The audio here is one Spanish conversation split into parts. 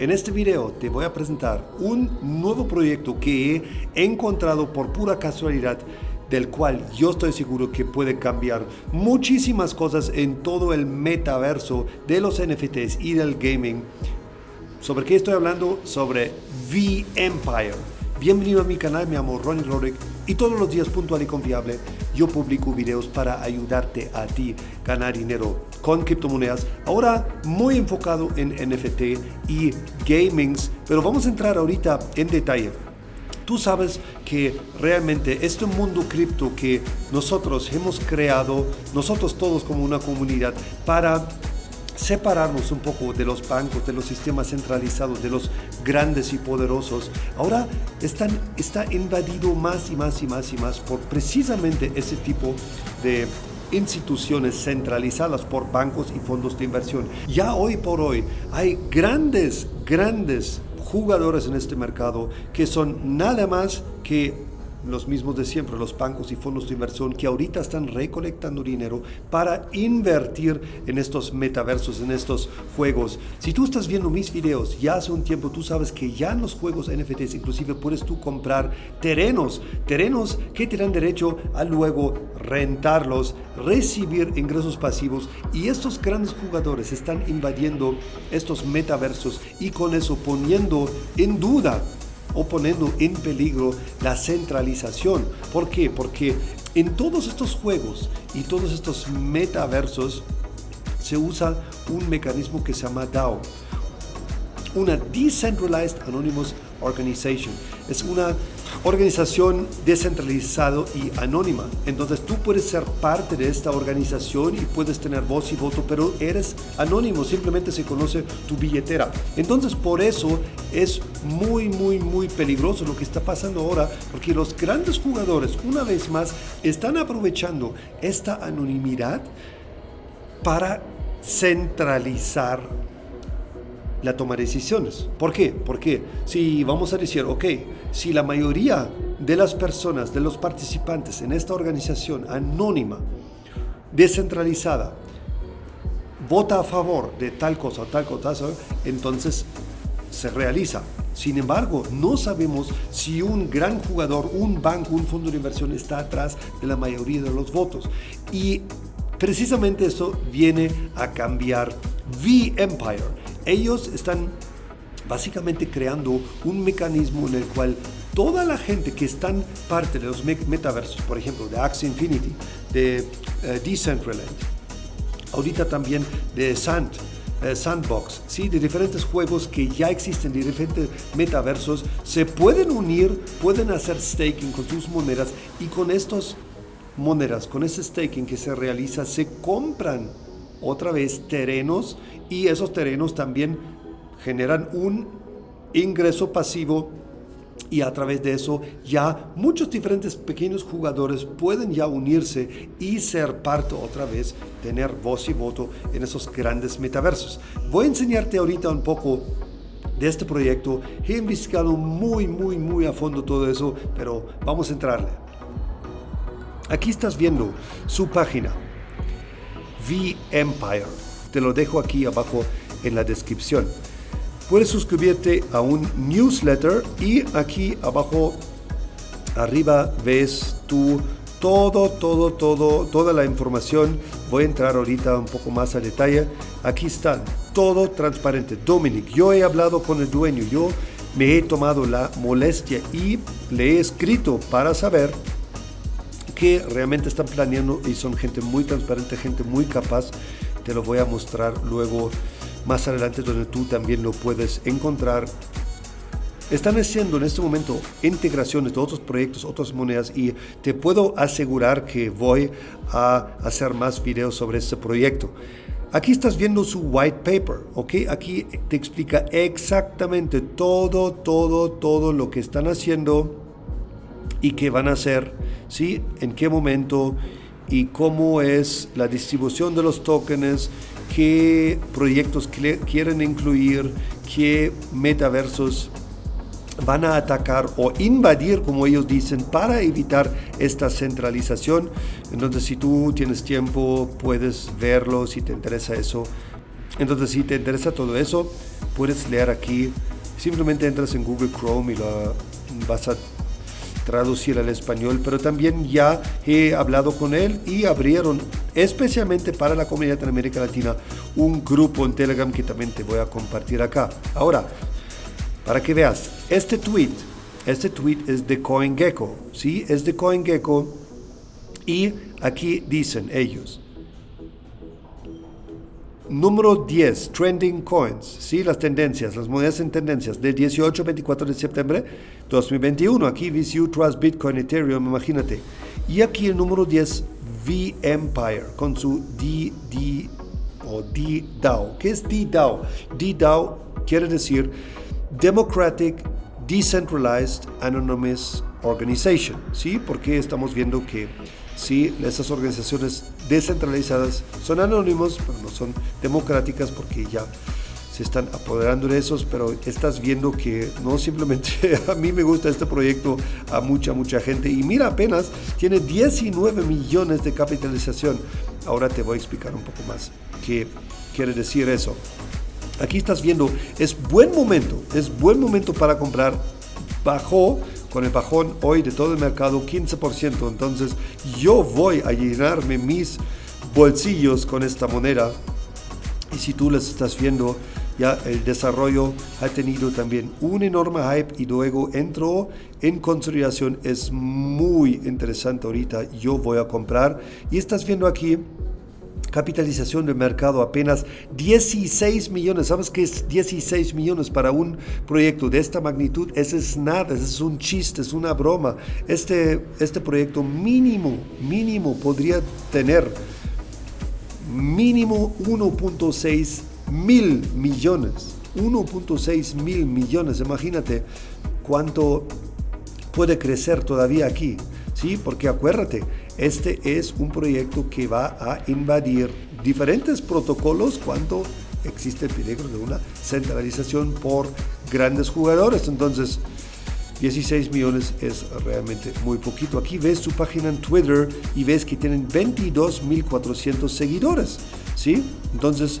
En este video te voy a presentar un nuevo proyecto que he encontrado por pura casualidad del cual yo estoy seguro que puede cambiar muchísimas cosas en todo el metaverso de los NFTs y del gaming. ¿Sobre qué estoy hablando? Sobre V-Empire. Bienvenido a mi canal, me llamo Ronnie Roderick y todos los días puntual y confiable yo publico videos para ayudarte a ti ganar dinero con criptomonedas. Ahora muy enfocado en NFT y gamings, pero vamos a entrar ahorita en detalle. Tú sabes que realmente este mundo cripto que nosotros hemos creado, nosotros todos como una comunidad, para separarnos un poco de los bancos, de los sistemas centralizados, de los grandes y poderosos, ahora están, está invadido más y más y más y más por precisamente ese tipo de instituciones centralizadas por bancos y fondos de inversión. Ya hoy por hoy hay grandes, grandes jugadores en este mercado que son nada más que los mismos de siempre, los bancos y fondos de inversión que ahorita están recolectando dinero para invertir en estos metaversos, en estos juegos. Si tú estás viendo mis videos ya hace un tiempo, tú sabes que ya en los juegos NFTs inclusive puedes tú comprar terrenos, terrenos que te derecho a luego rentarlos, recibir ingresos pasivos y estos grandes jugadores están invadiendo estos metaversos y con eso poniendo en duda o poniendo en peligro la centralización. ¿Por qué? Porque en todos estos juegos y todos estos metaversos se usa un mecanismo que se llama DAO, una Decentralized Anonymous Organization. Es una organización descentralizada y anónima. Entonces tú puedes ser parte de esta organización y puedes tener voz y voto, pero eres anónimo, simplemente se conoce tu billetera. Entonces por eso es muy, muy, muy peligroso lo que está pasando ahora, porque los grandes jugadores, una vez más, están aprovechando esta anonimidad para centralizar la toma de decisiones. ¿Por qué? Porque si vamos a decir, ok, si la mayoría de las personas, de los participantes en esta organización anónima, descentralizada, vota a favor de tal cosa, tal cosa, entonces se realiza. Sin embargo, no sabemos si un gran jugador, un banco, un fondo de inversión está atrás de la mayoría de los votos. Y precisamente eso viene a cambiar V-Empire ellos están básicamente creando un mecanismo en el cual toda la gente que están parte de los metaversos, por ejemplo, de Axie Infinity, de eh, Decentraland, ahorita también de eh, Sandbox, ¿sí? de diferentes juegos que ya existen, de diferentes metaversos, se pueden unir, pueden hacer staking con sus monedas y con estos monedas, con ese staking que se realiza, se compran otra vez terrenos y esos terrenos también generan un ingreso pasivo y a través de eso ya muchos diferentes pequeños jugadores pueden ya unirse y ser parte otra vez, tener voz y voto en esos grandes metaversos. Voy a enseñarte ahorita un poco de este proyecto. He investigado muy, muy, muy a fondo todo eso, pero vamos a entrarle. Aquí estás viendo su página V-Empire. Te lo dejo aquí abajo en la descripción. Puedes suscribirte a un newsletter y aquí abajo arriba ves tu todo, todo, todo, toda la información. Voy a entrar ahorita un poco más a detalle. Aquí está, todo transparente. Dominic, yo he hablado con el dueño, yo me he tomado la molestia y le he escrito para saber que realmente están planeando y son gente muy transparente, gente muy capaz. Te lo voy a mostrar luego más adelante donde tú también lo puedes encontrar. Están haciendo en este momento integraciones de otros proyectos, otras monedas y te puedo asegurar que voy a hacer más videos sobre este proyecto. Aquí estás viendo su white paper, ¿ok? Aquí te explica exactamente todo, todo, todo lo que están haciendo y qué van a hacer, ¿sí? En qué momento y cómo es la distribución de los tokens, qué proyectos quieren incluir, qué metaversos van a atacar o invadir, como ellos dicen, para evitar esta centralización. Entonces, si tú tienes tiempo, puedes verlo, si te interesa eso, Entonces, si te interesa todo eso, puedes leer aquí. Simplemente entras en Google Chrome y lo vas a traducir al español, pero también ya he hablado con él y abrieron especialmente para la comunidad en América Latina un grupo en Telegram que también te voy a compartir acá. Ahora, para que veas, este tweet, este tweet es de CoinGecko, ¿sí? Es de CoinGecko y aquí dicen ellos, Número 10, Trending Coins, ¿sí? las tendencias, las monedas en tendencias, del 18 24 de septiembre 2021. Aquí VCU, Trust, Bitcoin, Ethereum, imagínate. Y aquí el número 10, V-Empire, con su DD o DDAO. ¿Qué es DDAO? DDAO quiere decir Democratic Decentralized Anonymous Organization, ¿sí? Porque estamos viendo que sí, esas organizaciones descentralizadas son anónimos, pero no son democráticas porque ya se están apoderando de esos, pero estás viendo que no simplemente a mí me gusta este proyecto, a mucha, mucha gente. Y mira, apenas tiene 19 millones de capitalización. Ahora te voy a explicar un poco más qué quiere decir eso. Aquí estás viendo, es buen momento, es buen momento para comprar. Bajó con el bajón hoy de todo el mercado 15%. Entonces yo voy a llenarme mis bolsillos con esta moneda. Y si tú les estás viendo, ya el desarrollo ha tenido también un enorme hype y luego entró en consolidación. Es muy interesante ahorita. Yo voy a comprar. Y estás viendo aquí capitalización de mercado apenas 16 millones. ¿Sabes qué es 16 millones para un proyecto de esta magnitud? Ese es nada, ese es un chiste, es una broma. Este, este proyecto mínimo, mínimo podría tener mínimo 1.6 mil millones. 1.6 mil millones. Imagínate cuánto puede crecer todavía aquí. ¿sí? Porque acuérdate, este es un proyecto que va a invadir diferentes protocolos cuando existe el peligro de una centralización por grandes jugadores. Entonces, 16 millones es realmente muy poquito. Aquí ves su página en Twitter y ves que tienen 22.400 seguidores. ¿sí? Entonces,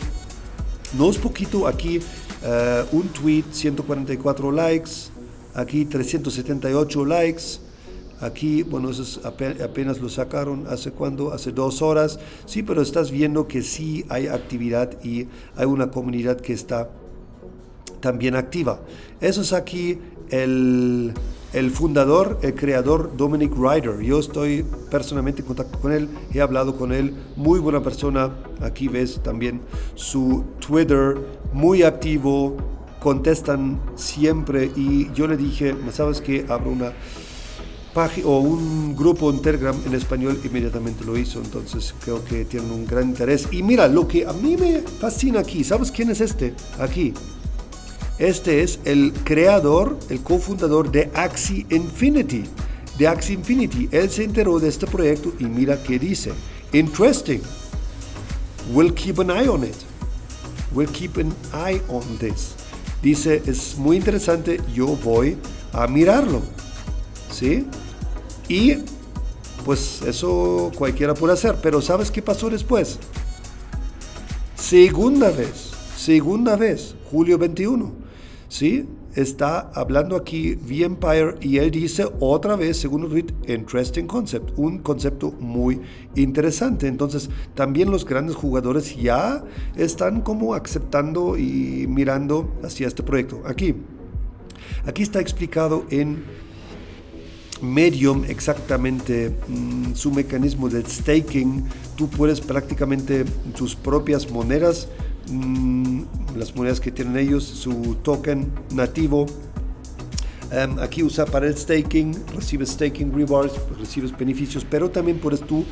no es poquito. Aquí uh, un tweet, 144 likes. Aquí 378 likes. Aquí, bueno, eso apenas lo sacaron hace cuando, hace dos horas. Sí, pero estás viendo que sí hay actividad y hay una comunidad que está también activa. Eso es aquí el, el fundador, el creador Dominic Ryder. Yo estoy personalmente en contacto con él, he hablado con él, muy buena persona. Aquí ves también su Twitter, muy activo, contestan siempre y yo le dije, ¿sabes qué? Abro una o un grupo en Telegram en español, inmediatamente lo hizo, entonces creo que tienen un gran interés. Y mira, lo que a mí me fascina aquí, ¿sabes quién es este? Aquí. Este es el creador, el cofundador de Axie Infinity. De Axie Infinity. Él se enteró de este proyecto y mira qué dice. Interesting. We'll keep an eye on it. We'll keep an eye on this. Dice, es muy interesante, yo voy a mirarlo. ¿Sí? Y pues eso cualquiera puede hacer. Pero ¿sabes qué pasó después? Segunda vez, segunda vez, julio 21. ¿Sí? Está hablando aquí V-Empire y él dice otra vez, segundo tweet, interesting concept, un concepto muy interesante. Entonces, también los grandes jugadores ya están como aceptando y mirando hacia este proyecto. Aquí, aquí está explicado en Medium exactamente mm, su mecanismo de staking. Tú puedes prácticamente tus propias monedas, mm, las monedas que tienen ellos, su token nativo. Em, aquí usa para el staking, recibes staking rewards, recibes beneficios, pero también puedes tú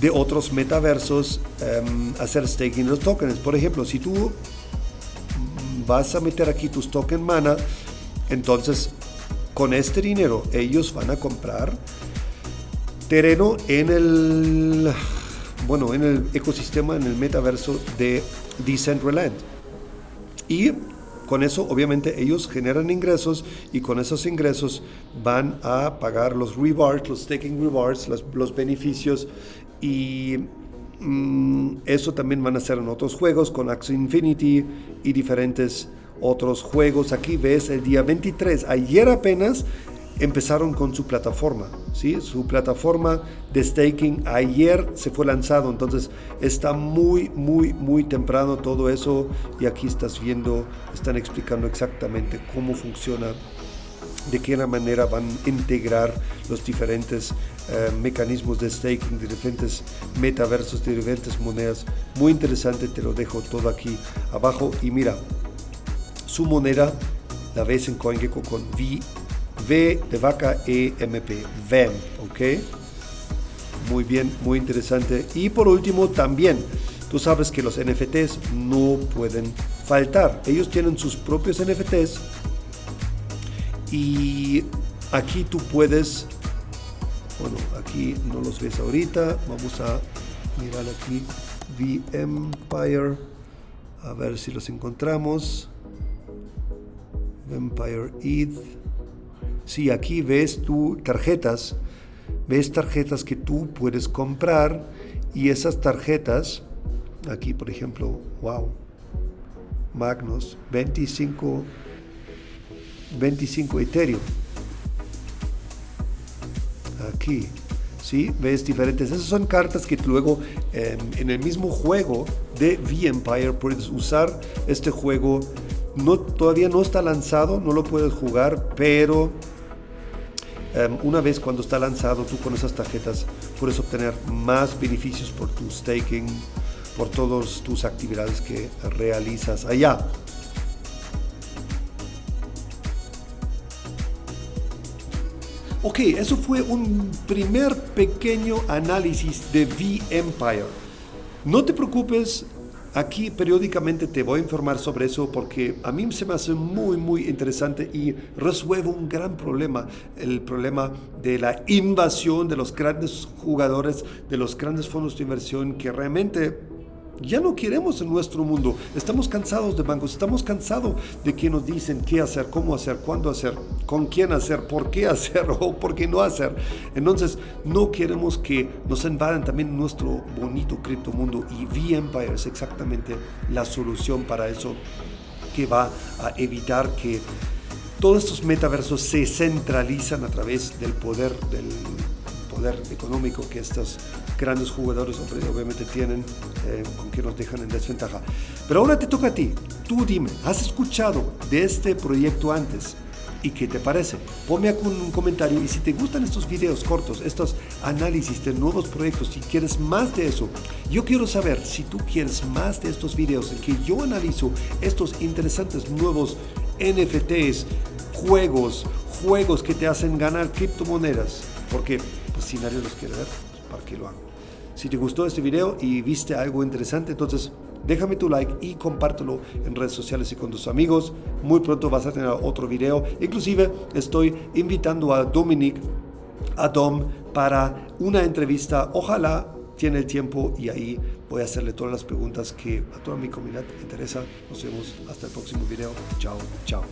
de otros metaversos em, hacer staking los tokens. Por ejemplo, si tú mm, vas a meter aquí tus token mana, entonces con este dinero ellos van a comprar terreno en el bueno en el ecosistema en el metaverso de Decentraland. Y con eso obviamente ellos generan ingresos y con esos ingresos van a pagar los rewards, los staking rewards, los, beneficios. Y Mm, eso también van a ser en otros juegos con Axie Infinity y diferentes otros juegos. Aquí ves el día 23, ayer apenas empezaron con su plataforma, ¿sí? Su plataforma de staking ayer se fue lanzado, entonces está muy, muy, muy temprano todo eso y aquí estás viendo, están explicando exactamente cómo funciona, de qué manera van a integrar los diferentes eh, mecanismos de staking, de diferentes metaversos, de diferentes monedas. Muy interesante, te lo dejo todo aquí abajo y mira, su moneda la ves en CoinGecko con V V de vaca EMP, VEM, ¿ok? Muy bien, muy interesante. Y por último, también, tú sabes que los NFTs no pueden faltar. Ellos tienen sus propios NFTs y aquí tú puedes, bueno, aquí no los ves ahorita, vamos a mirar aquí, V Empire, a ver si los encontramos. Vampire ETH. Si aquí ves tú tarjetas, ves tarjetas que tú puedes comprar y esas tarjetas, aquí por ejemplo, wow, Magnus, 25, 25 Ethereum. Aquí, ¿sí? Ves diferentes. Esas son cartas que luego en el mismo juego de V-Empire puedes usar este juego. No, todavía no está lanzado, no lo puedes jugar, pero Em, una vez cuando está lanzado, tú con esas tarjetas puedes obtener más beneficios por tu staking, por todas tus actividades que realizas allá. Ok, eso fue un primer pequeño análisis de V-Empire. No te preocupes, Aquí periódicamente te voy a informar sobre eso porque a mí se me hace muy, muy interesante y resuelve un gran problema, el problema de la invasión de los grandes jugadores, de los grandes fondos de inversión que realmente ya no queremos en nuestro mundo. Estamos cansados de bancos, estamos cansados de que nos dicen qué hacer, cómo hacer, cuándo hacer, con quién hacer, por qué hacer o por qué no hacer. Entonces, no queremos que nos invadan también nuestro bonito criptomundo y V-Empire es exactamente la solución para eso que va a evitar que todos estos metaversos se centralizan a través del poder del poder económico que estos grandes jugadores obviamente tienen, eh, con que nos dejan en desventaja. Pero ahora te toca a ti. Tú dime, ¿has escuchado de este proyecto antes? ¿Y qué te parece? Ponme aquí un comentario y si te gustan estos videos cortos, estos análisis de nuevos proyectos, si quieres más de eso, yo quiero saber si tú quieres más de estos videos en que yo analizo estos interesantes nuevos NFTs, juegos, juegos que te hacen ganar criptomonedas, porque pues, si nadie los quiere ver, pues, ¿para qué lo hago? Si te gustó este video y viste algo interesante, entonces déjame tu like y compártelo en redes sociales y con tus amigos. Muy pronto vas a tener otro video. Inclusive estoy invitando a Dominic, a Dom, para una entrevista. Ojalá tiene el tiempo y ahí voy a hacerle todas las preguntas que a toda mi comunidad interesa. Nos vemos hasta el próximo video. Chao, chao.